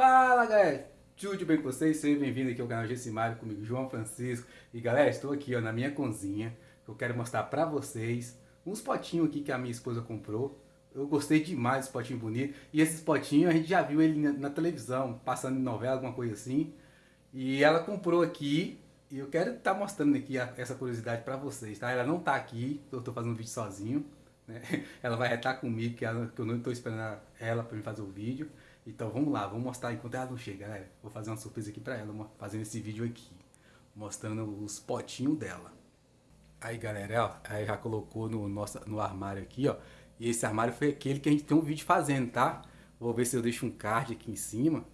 Fala galera, tudo bem com vocês? Seja bem-vindo aqui ao canal Gessimário comigo, João Francisco E galera, estou aqui ó, na minha cozinha Eu quero mostrar pra vocês uns potinhos aqui que a minha esposa comprou Eu gostei demais desse potinho bonito E esses potinhos a gente já viu ele na, na televisão, passando em novela, alguma coisa assim E ela comprou aqui e eu quero estar tá mostrando aqui a, essa curiosidade pra vocês, tá? Ela não tá aqui, eu tô fazendo um vídeo sozinho né? Ela vai estar comigo, que, ela, que eu não estou esperando ela para me fazer o vídeo então vamos lá, vamos mostrar enquanto ela não chega, galera. Vou fazer uma surpresa aqui pra ela, fazendo esse vídeo aqui. Mostrando os potinhos dela. Aí galera, ó, aí já colocou no, nosso, no armário aqui, ó. E esse armário foi aquele que a gente tem um vídeo fazendo, tá? Vou ver se eu deixo um card aqui em cima.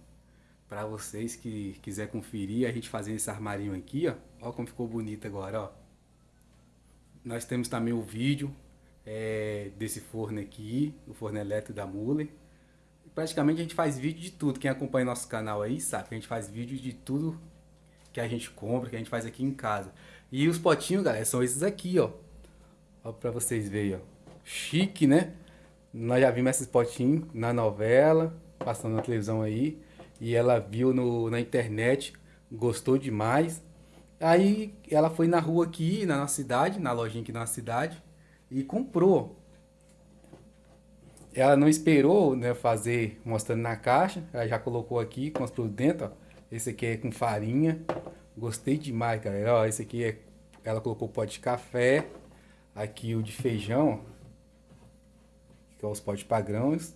Pra vocês que quiser conferir a gente fazendo esse armarinho aqui, ó. Ó como ficou bonito agora, ó. Nós temos também o vídeo é, desse forno aqui, o forno elétrico da Muller praticamente a gente faz vídeo de tudo. Quem acompanha nosso canal aí sabe que a gente faz vídeo de tudo que a gente compra, que a gente faz aqui em casa. E os potinhos, galera, são esses aqui, ó. Ó pra vocês verem, ó. Chique, né? Nós já vimos esses potinhos na novela, passando na televisão aí. E ela viu no, na internet, gostou demais. Aí ela foi na rua aqui, na nossa cidade, na lojinha aqui na nossa cidade. E comprou ela não esperou né, fazer mostrando na caixa, ela já colocou aqui com dentro, ó. Esse aqui é com farinha, gostei demais, galera. Ó, esse aqui é, ela colocou pote de café, aqui o de feijão, que é os potes padrões.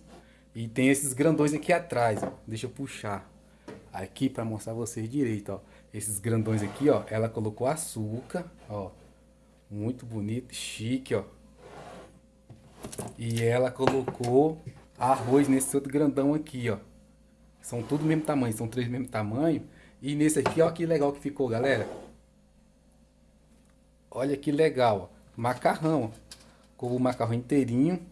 E tem esses grandões aqui atrás, ó. deixa eu puxar aqui para mostrar vocês direito, ó. Esses grandões aqui, ó, ela colocou açúcar, ó. Muito bonito, chique, ó. E ela colocou arroz nesse outro grandão aqui, ó. São tudo mesmo tamanho, são três mesmo tamanho. E nesse aqui, ó, que legal que ficou, galera. Olha que legal, ó. Macarrão, ó. Com o macarrão inteirinho.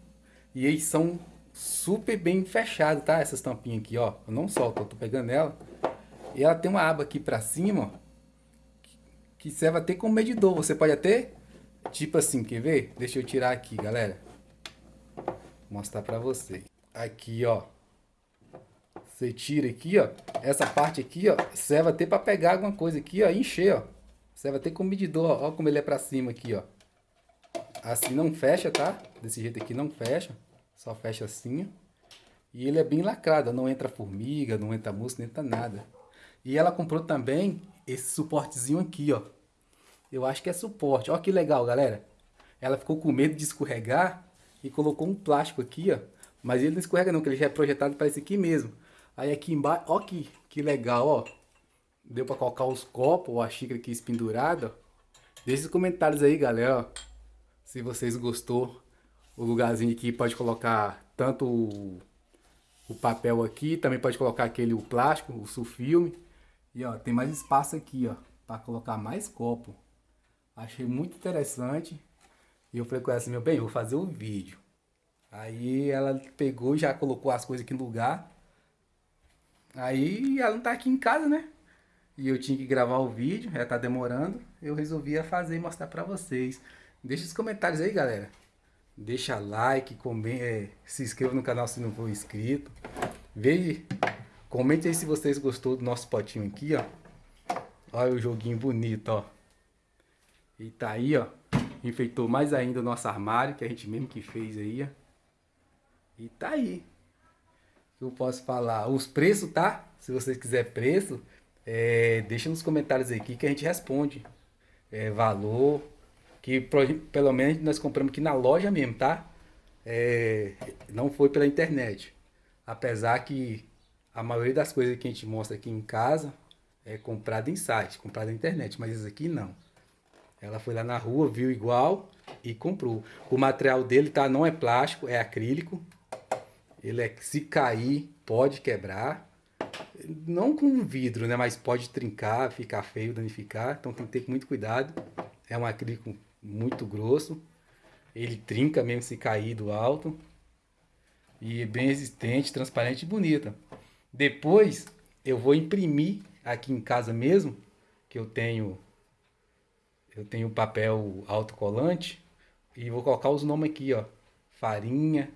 E eles são super bem fechados, tá? Essas tampinhas aqui, ó. Eu não solto, eu tô pegando ela. E ela tem uma aba aqui pra cima, ó. Que serve até como medidor. Você pode até, tipo assim, quer ver? Deixa eu tirar aqui, galera mostrar pra vocês. Aqui, ó. Você tira aqui, ó. Essa parte aqui, ó, serve até pra pegar alguma coisa aqui, ó, e encher, ó. Serve até como medidor, ó. Ó como ele é pra cima aqui, ó. Assim não fecha, tá? Desse jeito aqui não fecha. Só fecha assim, ó. E ele é bem lacrado, não entra formiga, não entra mosca, não entra nada. E ela comprou também esse suportezinho aqui, ó. Eu acho que é suporte. Ó que legal, galera. Ela ficou com medo de escorregar e colocou um plástico aqui, ó. Mas ele não escorrega não, que ele já é projetado para esse aqui mesmo. Aí aqui embaixo, ó que, que legal, ó. Deu para colocar os copos ou a xícara aqui pendurada. Deixe os comentários aí, galera, ó. Se vocês gostou. O lugarzinho aqui pode colocar tanto o, o papel aqui, também pode colocar aquele o plástico, o sulfilme. E ó, tem mais espaço aqui, ó, para colocar mais copo. Achei muito interessante. E eu falei com ela assim, meu bem, eu vou fazer o vídeo. Aí ela pegou, já colocou as coisas aqui no lugar. Aí ela não tá aqui em casa, né? E eu tinha que gravar o vídeo, já tá demorando. Eu resolvi fazer e mostrar pra vocês. Deixa os comentários aí, galera. Deixa like, comente, é, se inscreva no canal se não for inscrito. Veja, comente aí se vocês gostou do nosso potinho aqui, ó. Olha o joguinho bonito, ó. E tá aí, ó. Enfeitou mais ainda o nosso armário, que a gente mesmo que fez aí, ó. E tá aí. Eu posso falar. Os preços, tá? Se você quiser preço, é, deixa nos comentários aqui que a gente responde. É, valor, que pelo menos nós compramos aqui na loja mesmo, tá? É, não foi pela internet. Apesar que a maioria das coisas que a gente mostra aqui em casa é comprada em site, comprada na internet, mas isso aqui não. Ela foi lá na rua, viu igual e comprou. O material dele tá, não é plástico, é acrílico. Ele é se cair, pode quebrar. Não com vidro, né? Mas pode trincar, ficar feio, danificar. Então tem que ter muito cuidado. É um acrílico muito grosso. Ele trinca mesmo se cair do alto. E é bem resistente, transparente e bonita. Depois eu vou imprimir aqui em casa mesmo, que eu tenho eu tenho papel autocolante e vou colocar os nomes aqui, ó. Farinha,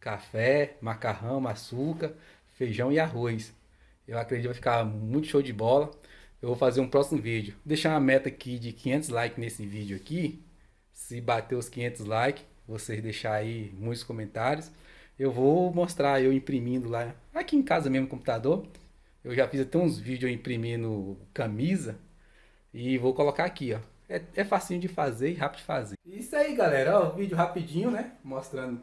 café, macarrão, açúcar, feijão e arroz. Eu acredito que vai ficar muito show de bola. Eu vou fazer um próximo vídeo. Vou deixar uma meta aqui de 500 likes nesse vídeo aqui. Se bater os 500 likes, vocês deixar aí muitos comentários. Eu vou mostrar eu imprimindo lá, aqui em casa mesmo no computador. Eu já fiz até uns vídeos imprimindo camisa. E vou colocar aqui, ó. É, é facinho de fazer e rápido de fazer. Isso aí, galera. Ó, vídeo rapidinho, né? Mostrando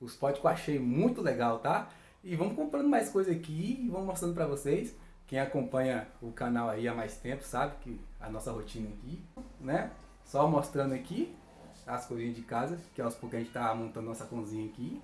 os potes que eu achei muito legal, tá? E vamos comprando mais coisa aqui e vamos mostrando pra vocês. Quem acompanha o canal aí há mais tempo sabe que a nossa rotina aqui, né? Só mostrando aqui as coisinhas de casa, que aos poucos a gente tá montando nossa cozinha aqui.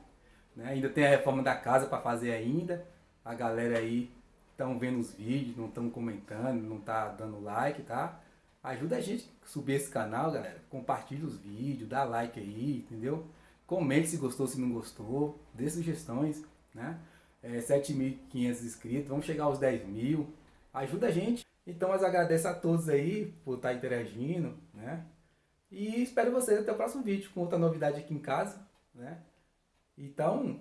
Né? Ainda tem a reforma da casa para fazer ainda. A galera aí estão vendo os vídeos, não estão comentando, não tá dando like, tá? Ajuda a gente a subir esse canal, galera. Compartilha os vídeos, dá like aí, entendeu? Comente se gostou, se não gostou, dê sugestões, né? É, 7.500 inscritos, vamos chegar aos 10 mil. Ajuda a gente. Então, eu agradeço a todos aí por estar interagindo, né? E espero vocês até o próximo vídeo com outra novidade aqui em casa, né? Então,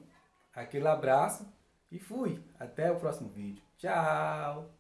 aquele abraço e fui. Até o próximo vídeo. Tchau!